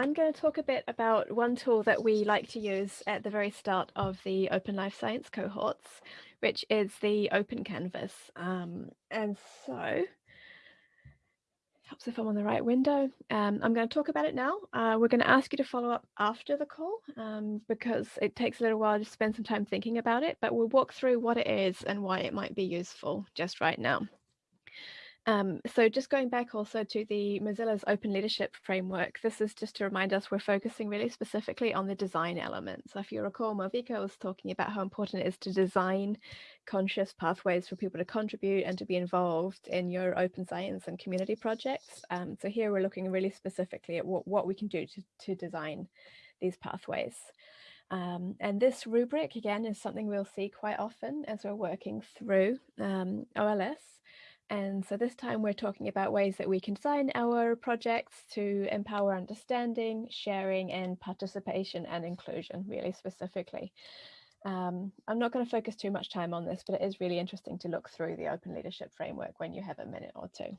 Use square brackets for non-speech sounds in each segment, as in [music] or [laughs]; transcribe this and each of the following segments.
I'm going to talk a bit about one tool that we like to use at the very start of the Open Life Science cohorts, which is the Open Canvas. Um, and so, helps if I'm on the right window. Um, I'm going to talk about it now. Uh, we're going to ask you to follow up after the call um, because it takes a little while to spend some time thinking about it, but we'll walk through what it is and why it might be useful just right now. Um, so just going back also to the Mozilla's open leadership framework, this is just to remind us we're focusing really specifically on the design element. So if you recall, Malvika was talking about how important it is to design conscious pathways for people to contribute and to be involved in your open science and community projects. Um, so here we're looking really specifically at what, what we can do to, to design these pathways. Um, and this rubric, again, is something we'll see quite often as we're working through um, OLS. And so this time we're talking about ways that we can design our projects to empower understanding, sharing and participation and inclusion really specifically. Um, I'm not going to focus too much time on this, but it is really interesting to look through the open leadership framework when you have a minute or two.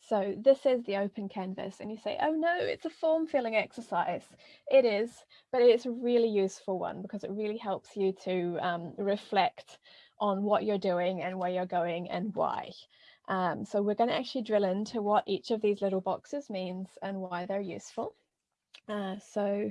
So this is the open canvas and you say, oh no, it's a form filling exercise. It is, but it's a really useful one because it really helps you to um, reflect on what you're doing and where you're going and why. Um, so we're going to actually drill into what each of these little boxes means and why they're useful. Uh, so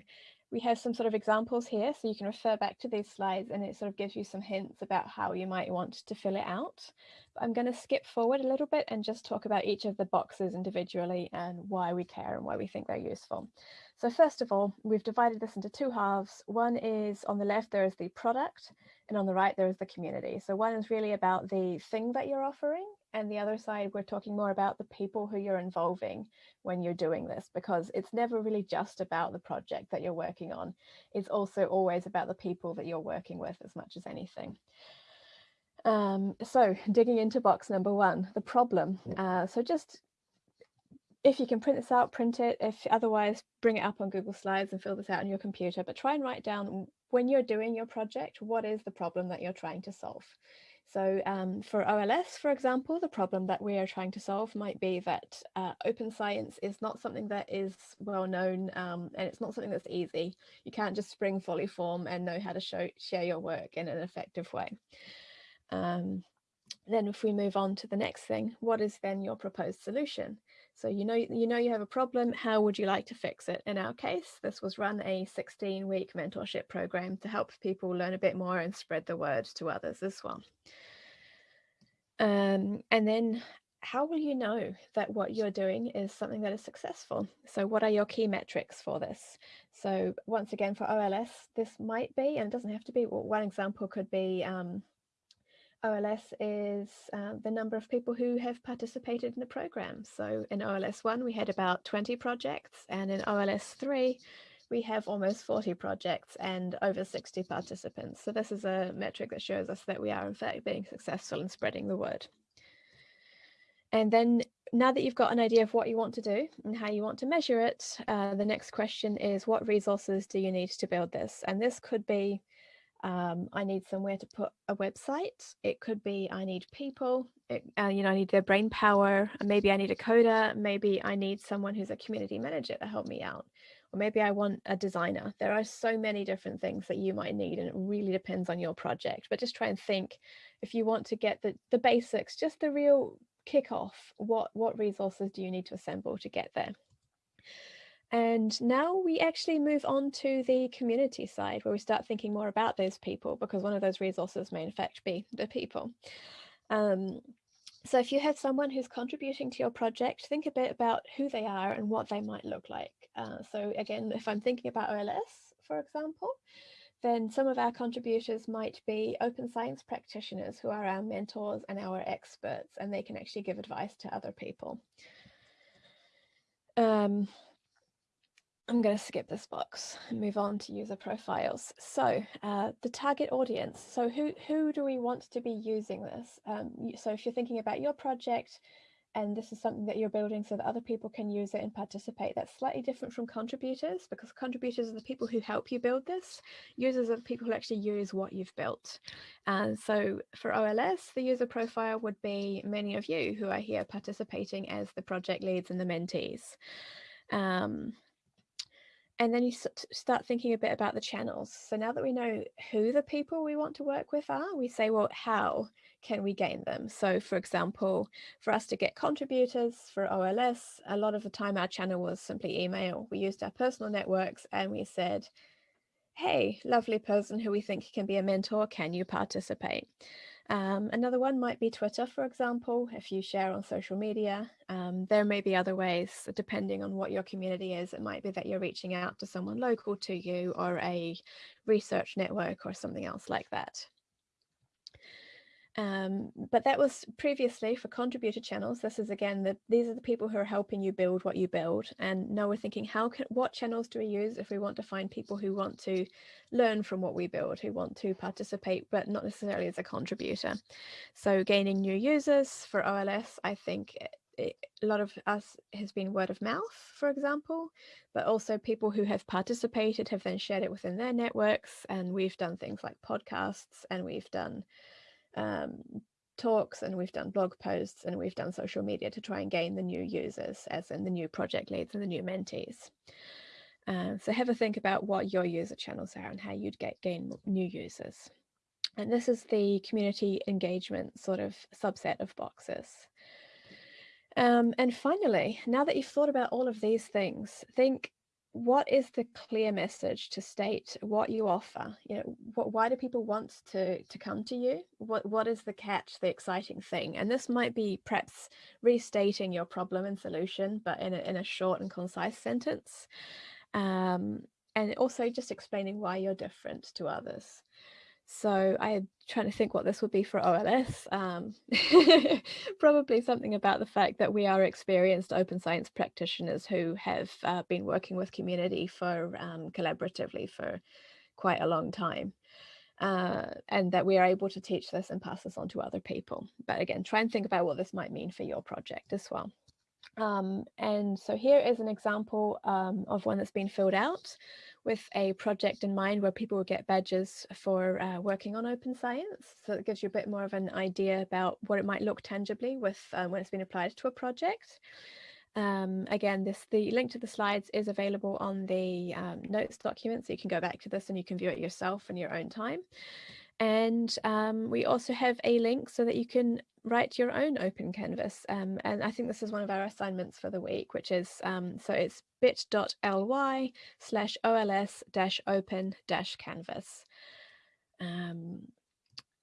we have some sort of examples here, so you can refer back to these slides and it sort of gives you some hints about how you might want to fill it out. But I'm going to skip forward a little bit and just talk about each of the boxes individually and why we care and why we think they're useful. So first of all, we've divided this into two halves. One is on the left, there is the product and on the right, there is the community. So one is really about the thing that you're offering. And the other side, we're talking more about the people who you're involving when you're doing this, because it's never really just about the project that you're working on. It's also always about the people that you're working with as much as anything. Um, so digging into box number one, the problem. Uh, so just if you can print this out, print it. If otherwise, bring it up on Google Slides and fill this out on your computer. But try and write down when you're doing your project, what is the problem that you're trying to solve? So um, for OLS, for example, the problem that we are trying to solve might be that uh, open science is not something that is well known um, and it's not something that's easy. You can't just spring fully form and know how to show, share your work in an effective way. Um, then if we move on to the next thing, what is then your proposed solution? So you know, you know you have a problem, how would you like to fix it? In our case, this was run a 16 week mentorship program to help people learn a bit more and spread the word to others as well. Um, and then how will you know that what you're doing is something that is successful? So what are your key metrics for this? So once again, for OLS, this might be, and it doesn't have to be, well, one example could be um, OLS is uh, the number of people who have participated in the program. So in OLS 1, we had about 20 projects, and in OLS 3, we have almost 40 projects and over 60 participants. So this is a metric that shows us that we are in fact being successful in spreading the word. And then now that you've got an idea of what you want to do and how you want to measure it, uh, the next question is what resources do you need to build this? And this could be um, I need somewhere to put a website. It could be I need people, it, uh, you know, I need their brain power. Maybe I need a coder. Maybe I need someone who's a community manager to help me out. Or maybe I want a designer. There are so many different things that you might need and it really depends on your project. But just try and think if you want to get the, the basics, just the real kickoff, what, what resources do you need to assemble to get there? And now we actually move on to the community side where we start thinking more about those people because one of those resources may in fact be the people. Um, so if you have someone who's contributing to your project, think a bit about who they are and what they might look like. Uh, so again, if I'm thinking about OLS, for example, then some of our contributors might be open science practitioners who are our mentors and our experts, and they can actually give advice to other people. Um, I'm going to skip this box and move on to user profiles. So uh, the target audience. So who, who do we want to be using this? Um, so if you're thinking about your project and this is something that you're building so that other people can use it and participate, that's slightly different from contributors because contributors are the people who help you build this. Users are the people who actually use what you've built. And so for OLS, the user profile would be many of you who are here participating as the project leads and the mentees. Um, and then you start thinking a bit about the channels. So now that we know who the people we want to work with are, we say, well, how can we gain them? So for example, for us to get contributors for OLS, a lot of the time our channel was simply email. We used our personal networks and we said, hey, lovely person who we think can be a mentor, can you participate? Um, another one might be Twitter, for example, if you share on social media. Um, there may be other ways, depending on what your community is. It might be that you're reaching out to someone local to you or a research network or something else like that. Um, but that was previously for contributor channels. This is again, the, these are the people who are helping you build what you build. And now we're thinking, how can, what channels do we use if we want to find people who want to learn from what we build, who want to participate, but not necessarily as a contributor. So gaining new users for OLS, I think it, it, a lot of us has been word of mouth, for example, but also people who have participated have then shared it within their networks. And we've done things like podcasts and we've done um, talks and we've done blog posts and we've done social media to try and gain the new users as in the new project leads and the new mentees. Um, so have a think about what your user channels are and how you'd get gain new users. And this is the community engagement sort of subset of boxes. Um, and finally, now that you've thought about all of these things, think what is the clear message to state what you offer? You know why do people want to to come to you? What what is the catch the exciting thing? And this might be perhaps restating your problem and solution but in a, in a short and concise sentence. Um, and also just explaining why you're different to others so I'm trying to think what this would be for OLS. Um, [laughs] probably something about the fact that we are experienced open science practitioners who have uh, been working with community for um, collaboratively for quite a long time. Uh, and that we are able to teach this and pass this on to other people. But again, try and think about what this might mean for your project as well. Um, and so here is an example um, of one that's been filled out with a project in mind where people will get badges for uh, working on open science. So it gives you a bit more of an idea about what it might look tangibly with um, when it's been applied to a project. Um, again, this the link to the slides is available on the um, notes document, so you can go back to this and you can view it yourself in your own time. And um, we also have a link so that you can write your own open canvas. Um, and I think this is one of our assignments for the week, which is, um, so it's bit.ly slash ols dash open dash canvas. Um,